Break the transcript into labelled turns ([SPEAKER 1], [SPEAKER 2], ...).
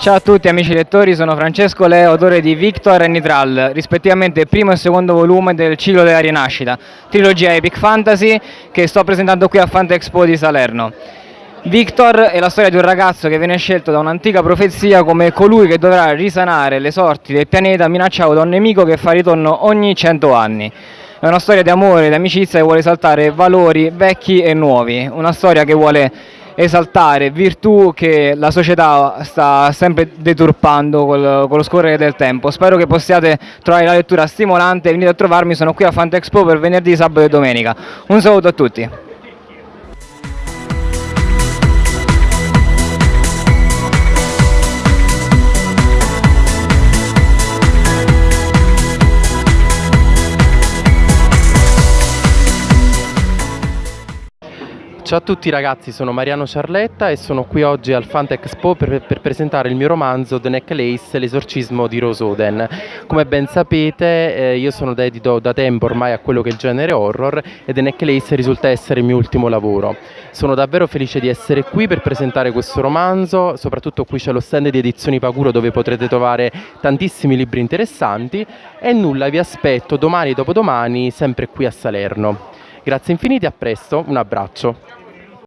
[SPEAKER 1] Ciao a tutti amici lettori, sono Francesco Leo, autore di Victor e Nitral, rispettivamente primo e secondo volume del ciclo della rinascita, trilogia Epic Fantasy che sto presentando qui a Fantexpo di Salerno. Victor è la storia di un ragazzo che viene scelto da un'antica profezia come colui che dovrà risanare le sorti del pianeta minacciato da un nemico che fa ritorno ogni cento anni. È una storia di amore, di amicizia che vuole esaltare valori vecchi e nuovi, una storia che vuole esaltare virtù che la società sta sempre deturpando col, con lo scorrere del tempo. Spero che possiate trovare la lettura stimolante, venite a trovarmi, sono qui a Fantexpo per venerdì, sabato e domenica. Un saluto a tutti.
[SPEAKER 2] Ciao a tutti ragazzi, sono Mariano Ciarletta e sono qui oggi al Fantexpo per, per presentare il mio romanzo The Necklace, l'esorcismo di Rose Oden. Come ben sapete eh, io sono dedito da tempo ormai a quello che è il genere horror e The Necklace risulta essere il mio ultimo lavoro. Sono davvero felice di essere qui per presentare questo romanzo, soprattutto qui c'è lo stand di edizioni Paguro dove potrete trovare tantissimi libri interessanti e nulla, vi aspetto domani e dopodomani sempre qui a Salerno. Grazie infinite, a presto, un abbraccio.